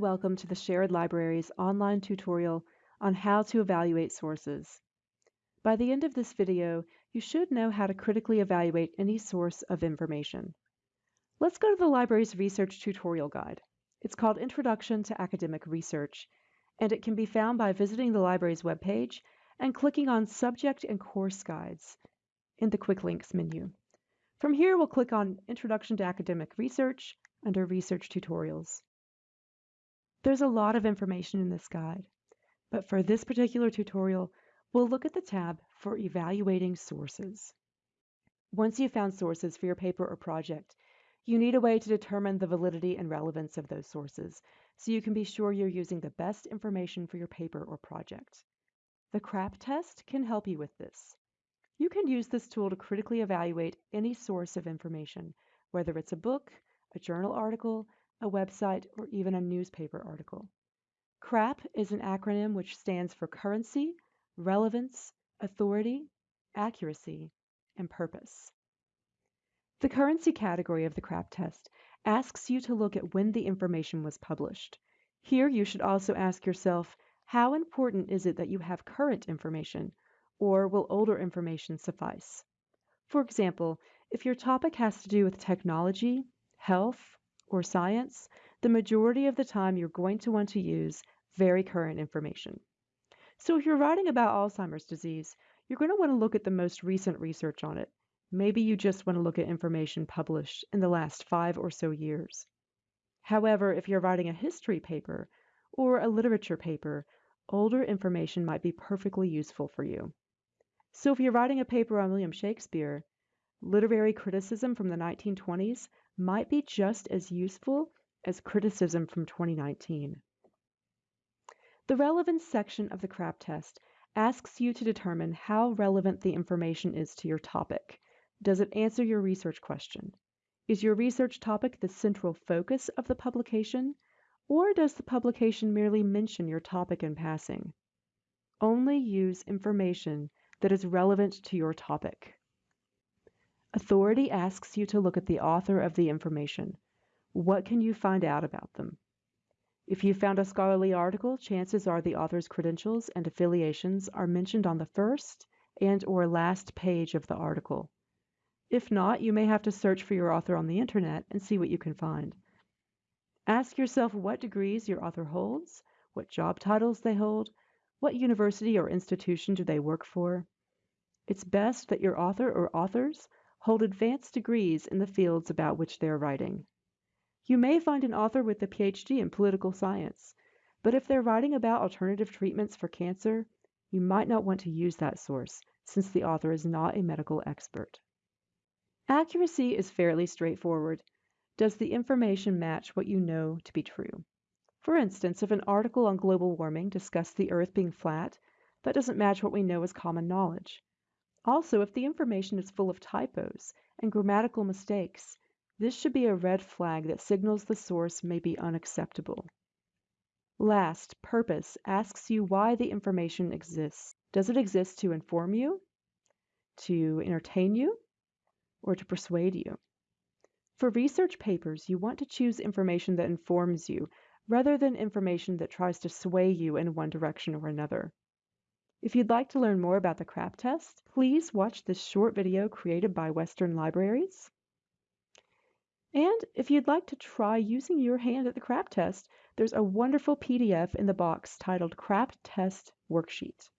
welcome to the Shared Libraries online tutorial on how to evaluate sources. By the end of this video, you should know how to critically evaluate any source of information. Let's go to the library's research tutorial guide. It's called Introduction to Academic Research, and it can be found by visiting the library's webpage and clicking on Subject and Course Guides in the Quick Links menu. From here, we'll click on Introduction to Academic Research under Research Tutorials. There's a lot of information in this guide, but for this particular tutorial, we'll look at the tab for evaluating sources. Once you've found sources for your paper or project, you need a way to determine the validity and relevance of those sources so you can be sure you're using the best information for your paper or project. The CRAP test can help you with this. You can use this tool to critically evaluate any source of information, whether it's a book, a journal article, a website, or even a newspaper article. CRAP is an acronym which stands for Currency, Relevance, Authority, Accuracy, and Purpose. The currency category of the CRAP test asks you to look at when the information was published. Here you should also ask yourself, how important is it that you have current information, or will older information suffice? For example, if your topic has to do with technology, health, or science, the majority of the time you're going to want to use very current information. So if you're writing about Alzheimer's disease, you're going to want to look at the most recent research on it. Maybe you just want to look at information published in the last five or so years. However, if you're writing a history paper or a literature paper, older information might be perfectly useful for you. So if you're writing a paper on William Shakespeare, literary criticism from the 1920s might be just as useful as criticism from 2019. The relevance section of the CRAP test asks you to determine how relevant the information is to your topic. Does it answer your research question? Is your research topic the central focus of the publication, or does the publication merely mention your topic in passing? Only use information that is relevant to your topic. Authority asks you to look at the author of the information. What can you find out about them? If you found a scholarly article, chances are the author's credentials and affiliations are mentioned on the first and or last page of the article. If not, you may have to search for your author on the internet and see what you can find. Ask yourself what degrees your author holds, what job titles they hold, what university or institution do they work for. It's best that your author or authors hold advanced degrees in the fields about which they are writing. You may find an author with a PhD in political science, but if they're writing about alternative treatments for cancer, you might not want to use that source since the author is not a medical expert. Accuracy is fairly straightforward. Does the information match what you know to be true? For instance, if an article on global warming discussed the Earth being flat, that doesn't match what we know as common knowledge. Also, if the information is full of typos and grammatical mistakes, this should be a red flag that signals the source may be unacceptable. Last, purpose asks you why the information exists. Does it exist to inform you, to entertain you, or to persuade you? For research papers, you want to choose information that informs you rather than information that tries to sway you in one direction or another. If you'd like to learn more about the CRAP test, please watch this short video created by Western Libraries. And if you'd like to try using your hand at the CRAP test, there's a wonderful PDF in the box titled CRAP Test Worksheet.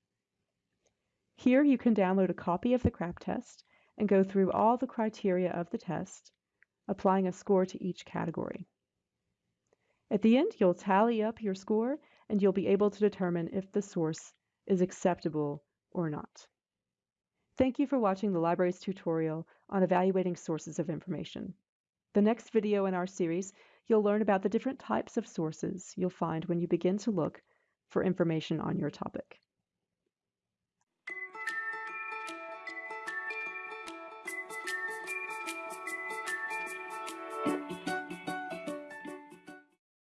Here you can download a copy of the CRAP test and go through all the criteria of the test, applying a score to each category. At the end, you'll tally up your score and you'll be able to determine if the source is acceptable or not. Thank you for watching the library's tutorial on evaluating sources of information. The next video in our series, you'll learn about the different types of sources you'll find when you begin to look for information on your topic.